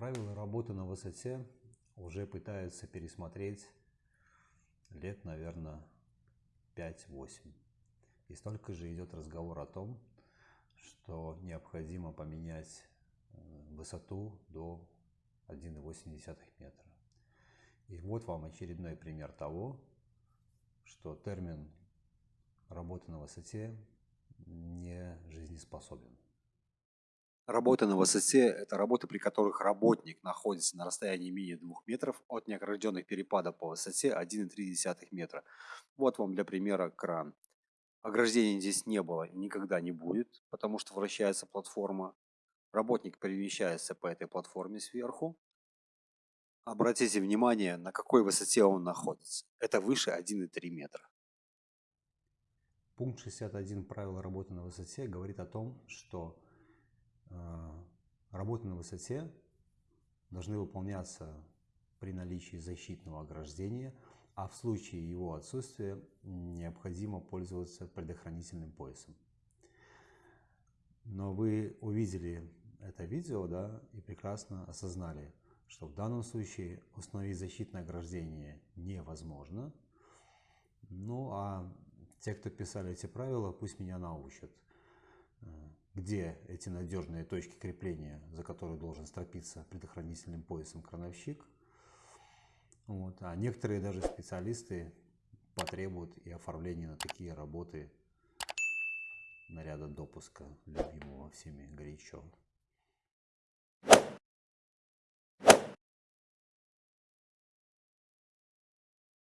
Правила работы на высоте уже пытаются пересмотреть лет, наверное, 5-8. И столько же идет разговор о том, что необходимо поменять э, высоту до 1,8 метра. И вот вам очередной пример того, что термин работы на высоте не жизнеспособен. Работа на высоте – это работы, при которых работник находится на расстоянии менее 2 метров от неогражденных перепадов по высоте 1,3 метра. Вот вам для примера кран. Ограждения здесь не было и никогда не будет, потому что вращается платформа. Работник перемещается по этой платформе сверху. Обратите внимание, на какой высоте он находится. Это выше 1,3 метра. Пункт 61 правила работы на высоте говорит о том, что работы на высоте должны выполняться при наличии защитного ограждения, а в случае его отсутствия необходимо пользоваться предохранительным поясом. Но вы увидели это видео да, и прекрасно осознали, что в данном случае установить защитное ограждение невозможно. Ну а те, кто писали эти правила, пусть меня научат где эти надежные точки крепления, за которые должен стропиться предохранительным поясом крановщик. Вот. А некоторые даже специалисты потребуют и оформления на такие работы наряда допуска, любимого всеми горячо.